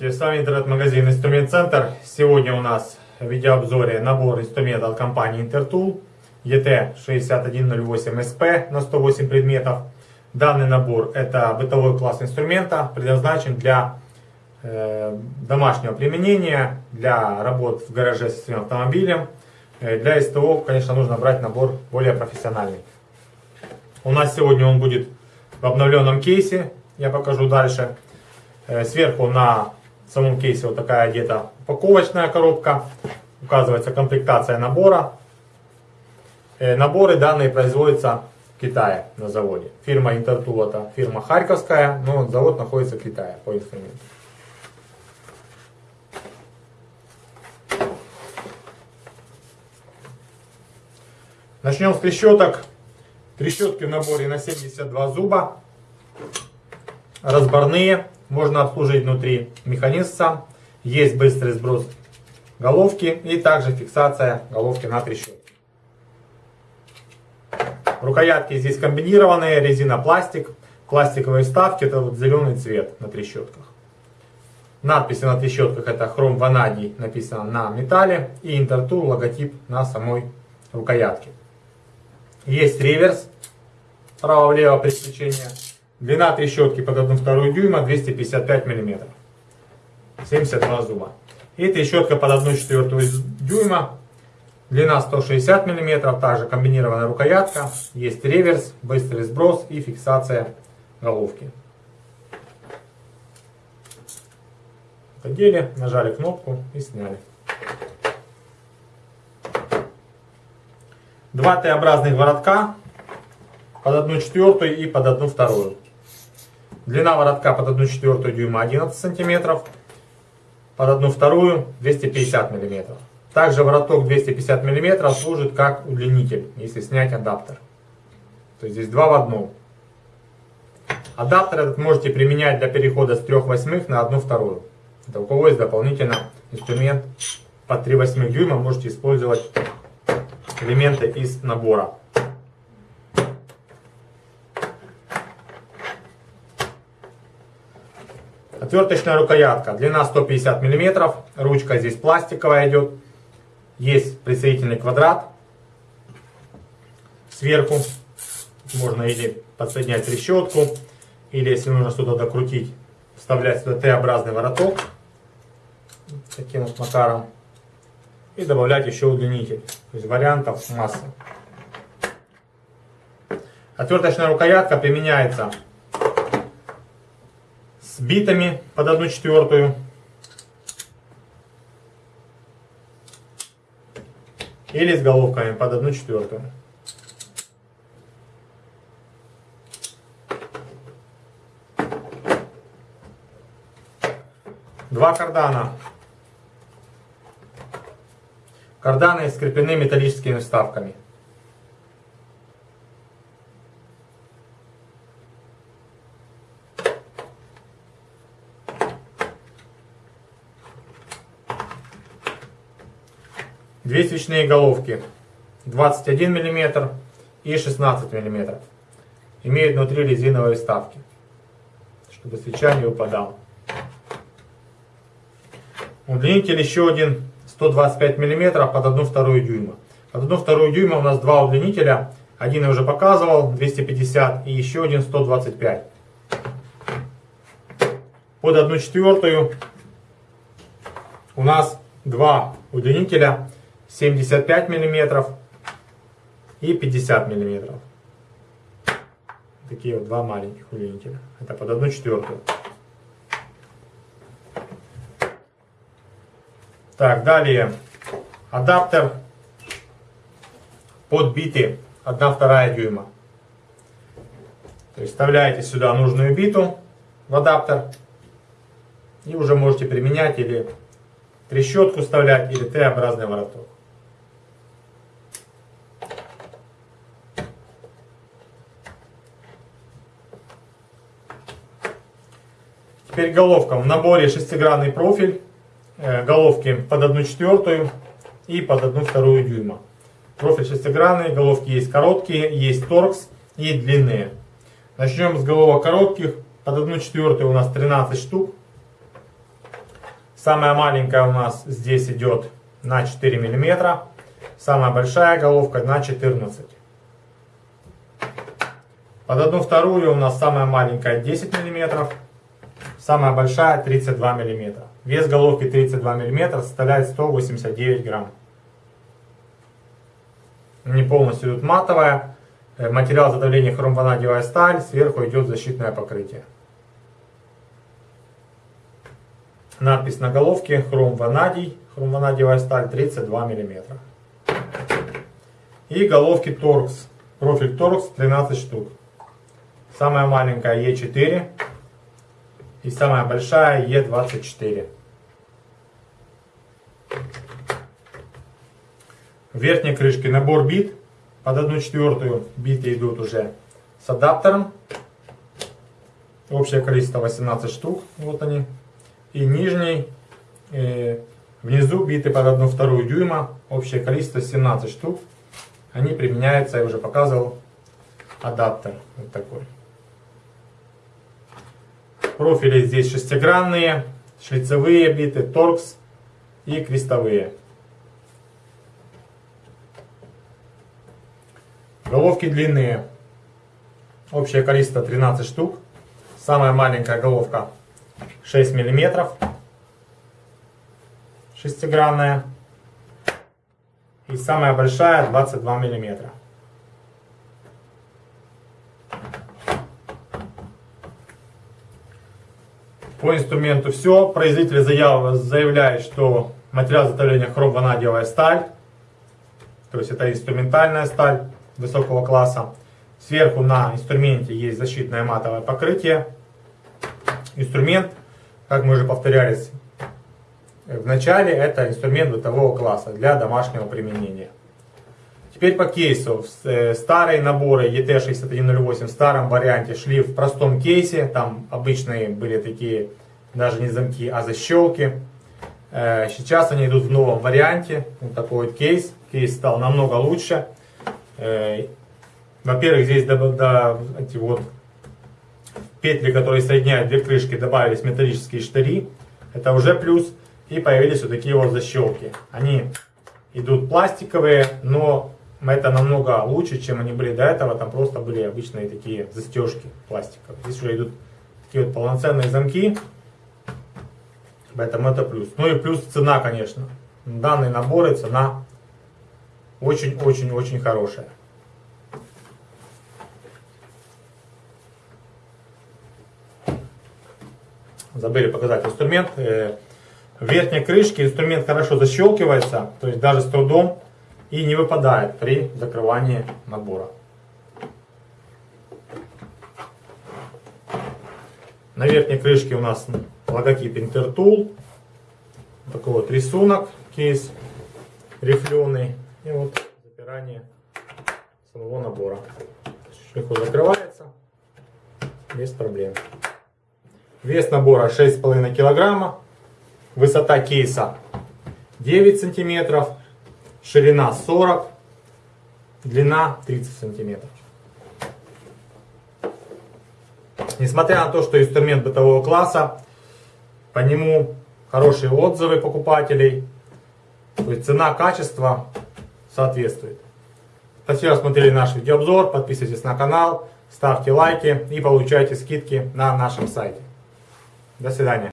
Здравствуйте, с вами интернет-магазин Инструмент Центр. Сегодня у нас в видеообзоре набор инструментов от компании Intertool ET6108SP на 108 предметов. Данный набор это бытовой класс инструмента, предназначен для э, домашнего применения, для работ в гараже с своим автомобилем. Э, для СТО, конечно, нужно брать набор более профессиональный. У нас сегодня он будет в обновленном кейсе, я покажу дальше. Э, сверху на самом кейсе вот такая где-то упаковочная коробка. Указывается комплектация набора. Э, наборы данные производятся в Китае на заводе. Фирма Интертул это фирма Харьковская, но завод находится в Китае по инструменту. Начнем с трещоток. Трещотки в наборе на 72 зуба. Разборные можно обслужить внутри механизм сам. Есть быстрый сброс головки и также фиксация головки на трещотке. Рукоятки здесь комбинированные, резина пластик, пластиковые вставки, это вот зеленый цвет на трещотках. Надписи на трещотках это хром ванадий написано на металле и Интертур логотип на самой рукоятке. Есть реверс, право-влево переключение. Длина трещотки под 1,2 дюйма 255 мм. 72 зуба. И трещотка под 1,4 дюйма. Длина 160 мм. Также комбинированная рукоятка. Есть реверс, быстрый сброс и фиксация головки. Подели, нажали кнопку и сняли. Два Т-образных воротка под 1 четвертую и под 1 вторую. Длина воротка под 1 четвертую дюйма 11 сантиметров, под 1 вторую 250 миллиметров. Также вороток 250 миллиметров служит как удлинитель, если снять адаптер. То есть здесь два в одном. Адаптер этот можете применять для перехода с 3 восьмых на 1 вторую. Это у кого есть дополнительно инструмент под 3 восьмых дюйма, можете использовать элементы из набора. Отверточная рукоятка, длина 150 мм, ручка здесь пластиковая идет, есть присоединительный квадрат. Сверху, можно или подсоединять трещотку, или если нужно что-то докрутить, вставлять сюда Т-образный вороток, таким вот макаром, и добавлять еще удлинитель, то есть вариантов масса. Отверточная рукоятка применяется с битами под 1 четвертую. Или с головками под 1 четвертую. Два кардана. Карданы скреплены металлическими вставками. Две свечные головки 21 мм и 16 мм. Имеют внутри резиновые вставки, чтобы свеча не выпадала. Удлинитель еще один 125 мм под 1,2 дюйма. Под 1,2 дюйма у нас два удлинителя. Один я уже показывал, 250 и еще один 125. Под 1 четвертую у нас два удлинителя 75 мм и 50 мм. Такие вот два маленьких удлинителя. Это под 1 четвертую. Так, далее. Адаптер под биты 1-2 дюйма. То есть вставляете сюда нужную биту в адаптер. И уже можете применять или трещотку вставлять, или Т-образный вороток. Теперь головка. В наборе шестигранный профиль. Э, головки под 1 четвертую и под 1 вторую дюйма. Профиль шестигранный, головки есть короткие, есть торкс и длинные. Начнем с головок коротких. Под 1 четвертую у нас 13 штук. Самая маленькая у нас здесь идет на 4 мм. Самая большая головка на 14 Под одну вторую у нас самая маленькая 10 мм. Самая большая 32 мм. Вес головки 32 мм составляет 189 грамм. Не полностью идут матовая. Э, материал задавления хромванадиевая сталь. Сверху идет защитное покрытие. Надпись на головке хромванадий. Хромванадиевая сталь 32 мм. И головки торкс. Профиль торкс 13 штук. Самая маленькая Е4 и самая большая Е24. В верхней крышке набор бит. Под одну четвертую биты идут уже с адаптером. Общее количество 18 штук. Вот они. И нижний, э, внизу биты под одну вторую дюйма. Общее количество 17 штук. Они применяются, я уже показывал, адаптер. Вот такой. Профили здесь шестигранные, шлицевые биты, торкс и крестовые. Головки длинные. Общее количество 13 штук. Самая маленькая головка 6 миллиметров. Шестигранная. И самая большая 22 миллиметра. По инструменту все. Производитель заявляет, что материал изготовления хром-ванадиевая сталь. То есть это инструментальная сталь высокого класса. Сверху на инструменте есть защитное матовое покрытие. Инструмент, как мы уже повторялись в начале, это инструмент бытового класса для домашнего применения. Теперь по кейсу. Э, старые наборы ET6108 в старом варианте шли в простом кейсе. Там обычные были такие, даже не замки, а защелки. Э, сейчас они идут в новом варианте. Вот такой вот кейс. Кейс стал намного лучше. Э, во-первых, здесь до, до, эти вот петли, которые соединяют две крышки, добавились металлические штыри. Это уже плюс. И появились вот такие вот защелки. Они идут пластиковые, но это намного лучше, чем они были до этого. Там просто были обычные такие застежки пластиковые. Здесь уже идут такие вот полноценные замки. Поэтому это плюс. Ну и плюс цена, конечно. Данные наборы, цена очень-очень-очень хорошая. Забыли показать инструмент. Э, в верхней крышке инструмент хорошо защелкивается, то есть даже с трудом и не выпадает при закрывании набора. На верхней крышке у нас логотип Intertool. Такой вот рисунок, кейс рифленый. И вот запирание самого набора. Легко закрывается, без проблем. Вес набора 6,5 килограмма. Высота кейса 9 сантиметров. Ширина 40. Длина 30 сантиметров. Несмотря на то, что инструмент бытового класса, по нему хорошие отзывы покупателей. То есть цена, качество соответствует. Спасибо, смотрели наш видеообзор. Подписывайтесь на канал, ставьте лайки и получайте скидки на нашем сайте. До свидания.